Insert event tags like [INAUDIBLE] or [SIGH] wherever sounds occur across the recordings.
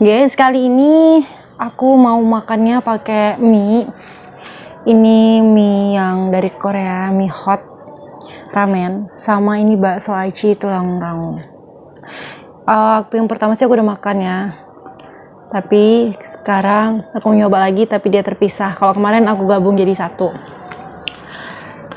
Guys kali ini aku mau makannya pakai mie. Ini mie yang dari Korea Mie hot ramen Sama ini bakso aci tulang rangu. Uh, Waktu yang pertama sih aku udah makan ya. Tapi sekarang aku nyoba lagi tapi dia terpisah. Kalau kemarin aku gabung jadi satu.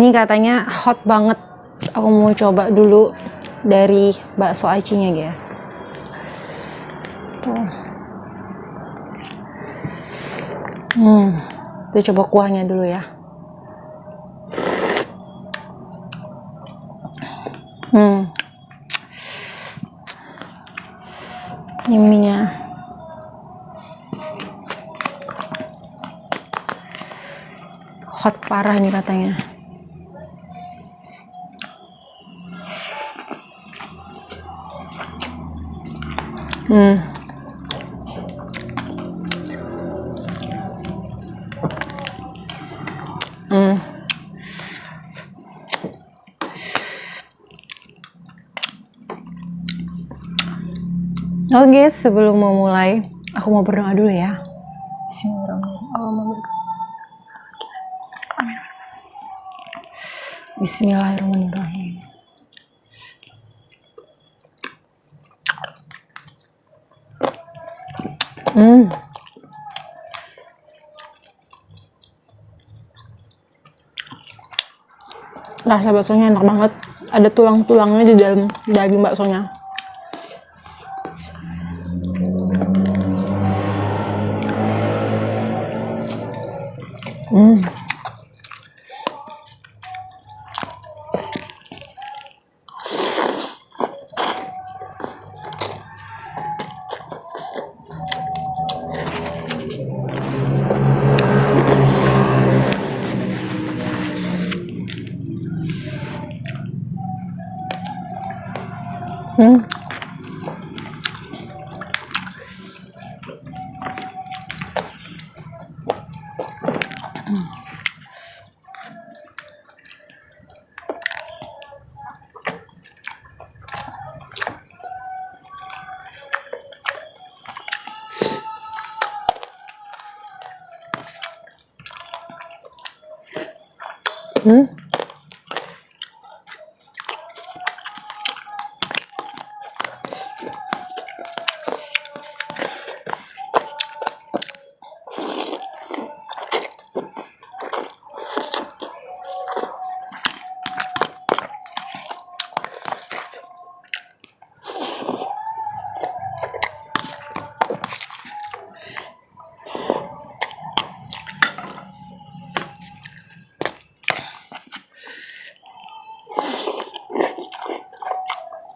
Ini katanya hot banget. Aku mau coba dulu dari bakso acinya guys. Tuh hmm kita coba kuahnya dulu ya hmm ini mie-nya hot parah nih katanya. Hmm. Oke, sebelum mau mulai, aku mau berdoa dulu ya. Bismillahirrahmanirrahim. Bismillahirrahmanirrahim. Hmm. Rasa baksonya enak banget. Ada tulang-tulangnya di dalam daging baksonya. Hmm. Hmm.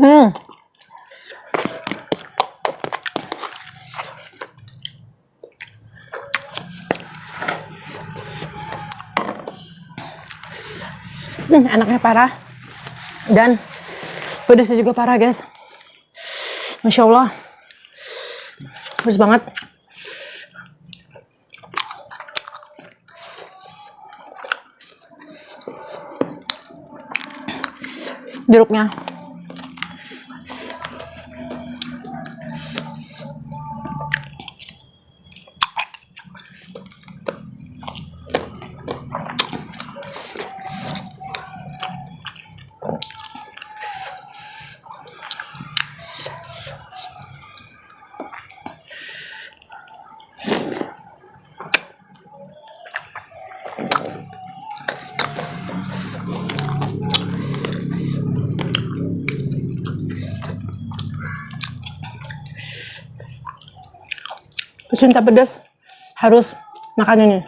Hmm. Hmm, enaknya parah. Dan pedasnya juga parah guys. Masya Allah. Pedas banget. Jeruknya cinta pedas harus makan ini.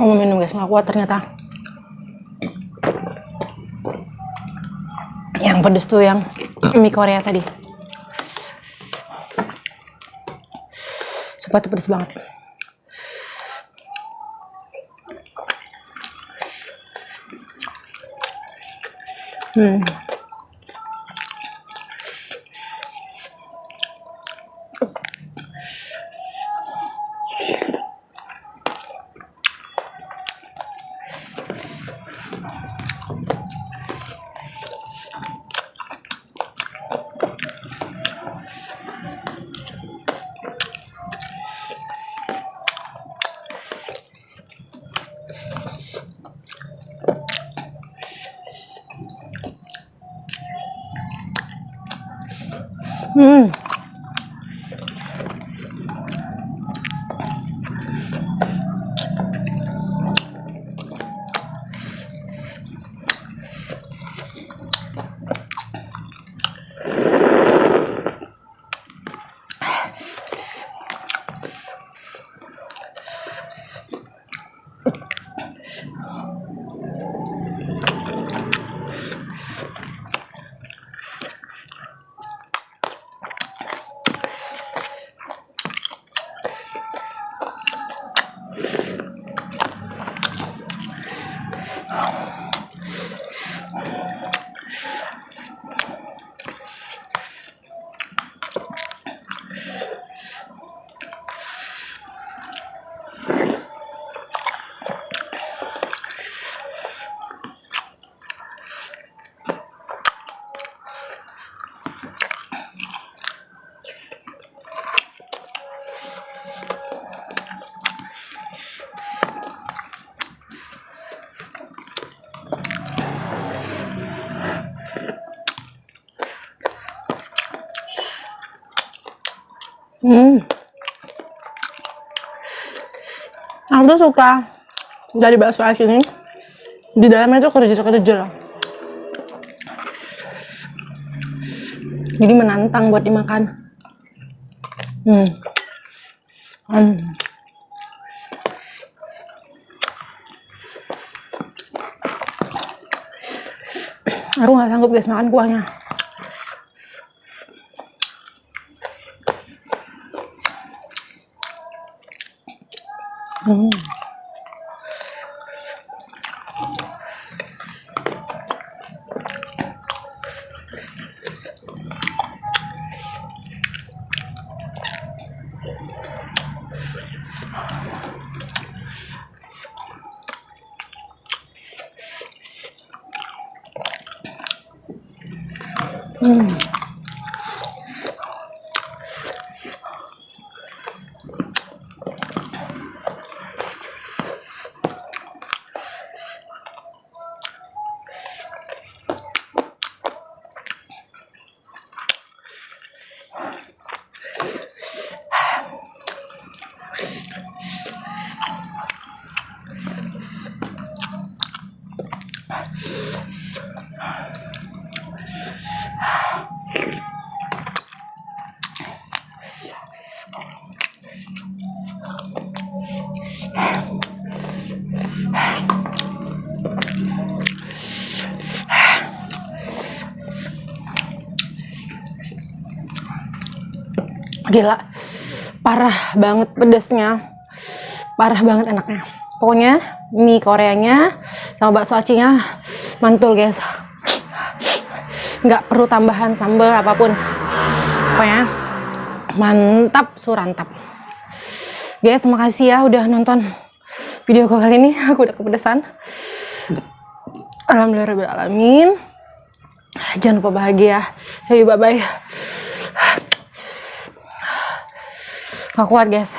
Mau minum guys, nggak kuat ternyata. Yang pedes tuh yang mie Korea tadi. Sumpah tuh pedes banget. Hmm hmm. Hmm. Hmm. Aku tuh suka dari bakso aci ini di dalamnya tuh kerja-kerja loh. Jadi menantang buat dimakan. Hmm. Hmm. Aku nggak sanggup guys makan kuahnya. Hmm. Hmm. Gila, parah banget pedesnya, parah banget enaknya. Pokoknya mie Koreanya sama bakso acinya mantul guys. Nggak perlu tambahan sambal apa pun. Pokoknya mantap surantap. Guys, makasih ya udah nonton video gue kali ini. [LAUGHS] Aku udah kepedesan. Alhamdulillah alamin. Jangan lupa bahagia. You bye bye. Gak kuat guys.